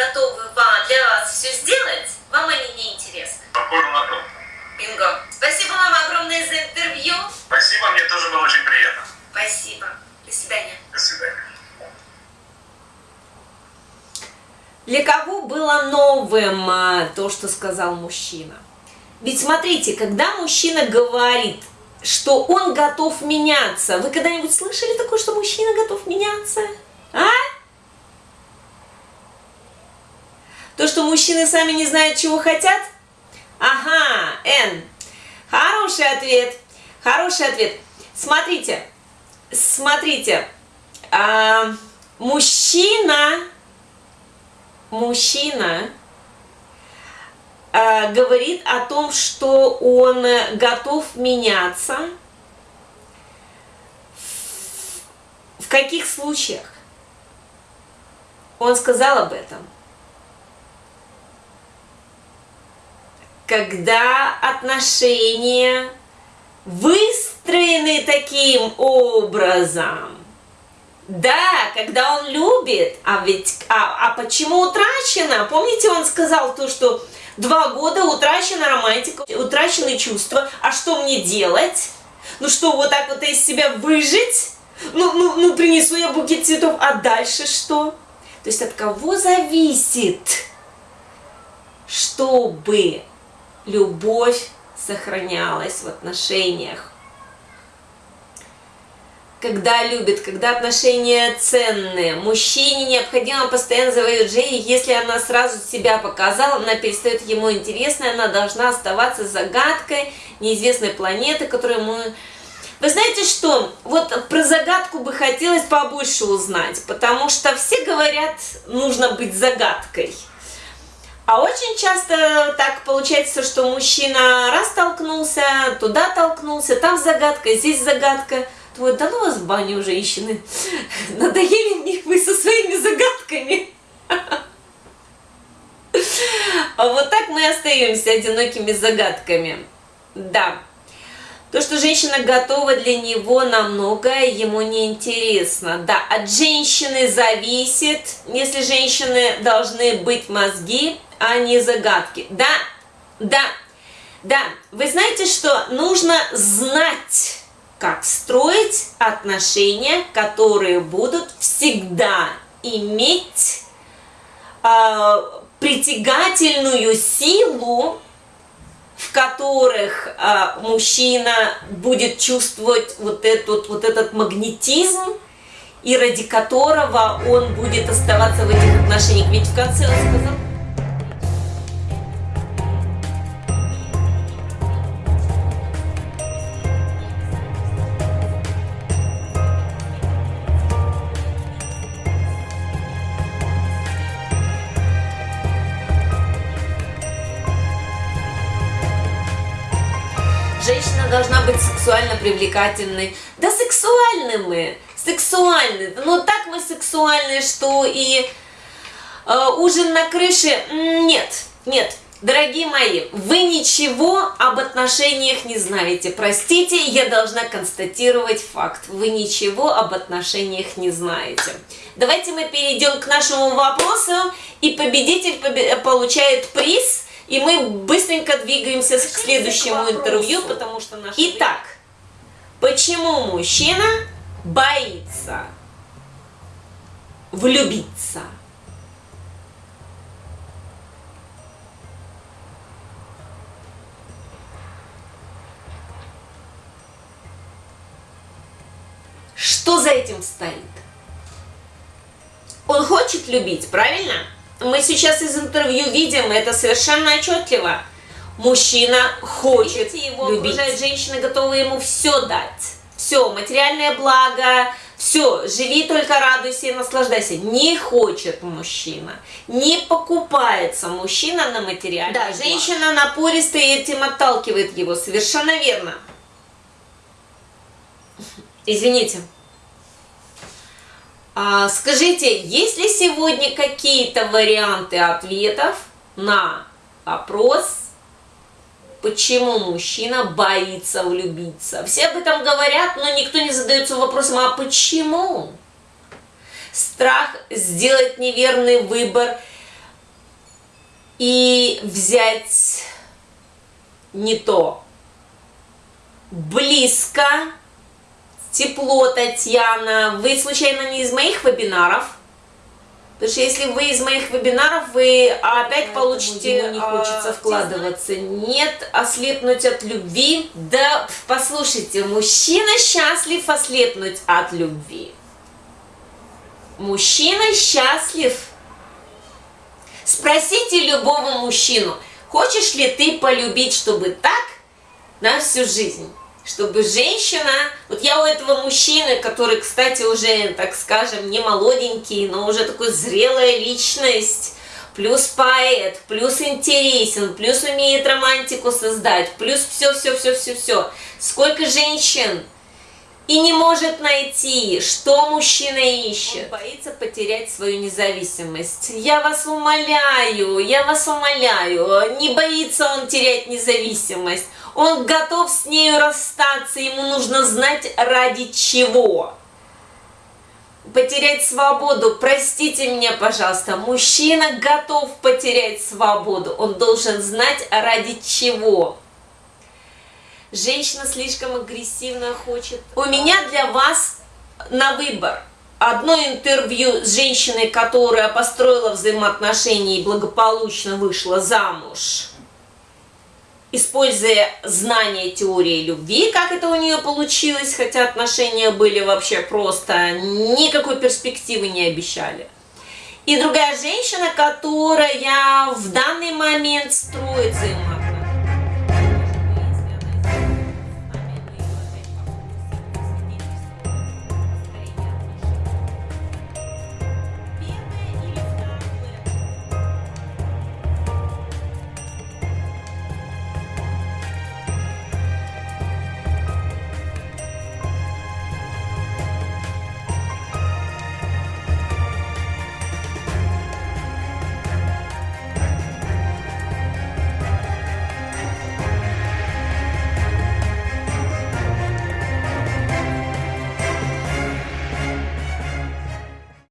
готовы для вас все сделать, вам они не интересны. Похоже на то. Бинго. Спасибо вам огромное за интервью. Спасибо, мне тоже было очень приятно. Спасибо. До свидания. До свидания. Для кого было новым а, то, что сказал мужчина? Ведь смотрите, когда мужчина говорит, что он готов меняться, вы когда-нибудь слышали такое, что мужчина готов меняться? А? То, что мужчины сами не знают, чего хотят? Ага, Н. Хороший ответ. Хороший ответ. Смотрите, смотрите. а, мужчина мужчина э, говорит о том, что он готов меняться. В каких случаях? Он сказал об этом. Когда отношения выстроены таким образом, да, когда он любит, а ведь, а, а почему утрачено? Помните, он сказал то, что два года утрачена романтика, утрачены чувства, а что мне делать? Ну что, вот так вот из себя выжить? Ну, ну, ну принесу я букет цветов, а дальше что? То есть от кого зависит, чтобы любовь сохранялась в отношениях? когда любит, когда отношения ценные. Мужчине необходимо постоянно завоевать Джей, если она сразу себя показала, она перестает ему интересной, она должна оставаться загадкой неизвестной планеты, которую мы... Вы знаете что, вот про загадку бы хотелось побольше узнать, потому что все говорят, нужно быть загадкой. А очень часто так получается, что мужчина раз толкнулся, туда толкнулся, там загадка, здесь загадка – вот, да ну вас в баню, женщины. Надоели мне вы со своими загадками. А вот так мы остаемся одинокими загадками. Да. То, что женщина готова для него на многое, ему не интересно. Да, от женщины зависит, если женщины должны быть мозги, а не загадки. Да, да, да. Вы знаете, что нужно знать как строить отношения, которые будут всегда иметь э, притягательную силу, в которых э, мужчина будет чувствовать вот этот, вот этот магнетизм, и ради которого он будет оставаться в этих отношениях. Ведь в конце он сказал... должна быть сексуально привлекательной. Да сексуальны мы, сексуальны. Но так мы сексуальны, что и э, ужин на крыше, нет, нет. Дорогие мои, вы ничего об отношениях не знаете. Простите, я должна констатировать факт. Вы ничего об отношениях не знаете. Давайте мы перейдем к нашему вопросу, и победитель получает приз – и мы быстренько двигаемся к следующему интервью, потому что наш... Итак, почему мужчина боится влюбиться? Что за этим стоит? Он хочет любить, правильно? Мы сейчас из интервью видим это совершенно отчетливо. Мужчина хочет его любить. окружает женщина, готова ему все дать. Все, материальное благо, все, живи только радуйся и наслаждайся. Не хочет мужчина, не покупается мужчина на материальное Да, благо. женщина и этим отталкивает его, совершенно верно. Извините. А, скажите, есть ли сегодня какие-то варианты ответов на вопрос, почему мужчина боится влюбиться? Все об этом говорят, но никто не задается вопросом, а почему? Страх сделать неверный выбор, и взять не то. Близко, тепло, Татьяна. Вы случайно не из моих вебинаров? Потому что если вы из моих вебинаров, вы опять Поэтому получите... не хочется а, вкладываться. Нет, ослепнуть от любви. Да, послушайте, мужчина счастлив ослепнуть от любви. Мужчина счастлив. Спросите любого мужчину, хочешь ли ты полюбить, чтобы так на всю жизнь? Чтобы женщина, вот я у этого мужчины, который, кстати, уже, так скажем, не молоденький, но уже такой зрелая личность, плюс поэт, плюс интересен, плюс умеет романтику создать, плюс все-все-все-все-все. Сколько женщин и не может найти, что мужчина ищет. Он боится потерять свою независимость. Я вас умоляю, я вас умоляю, не боится он терять независимость. Он готов с нею расстаться, ему нужно знать ради чего. Потерять свободу, простите меня, пожалуйста, мужчина готов потерять свободу, он должен знать ради чего. Женщина слишком агрессивно хочет. У меня для вас на выбор одно интервью с женщиной, которая построила взаимоотношения и благополучно вышла замуж, используя знания теории любви, как это у нее получилось, хотя отношения были вообще просто, никакой перспективы не обещали. И другая женщина, которая в данный момент строит взаимоотношения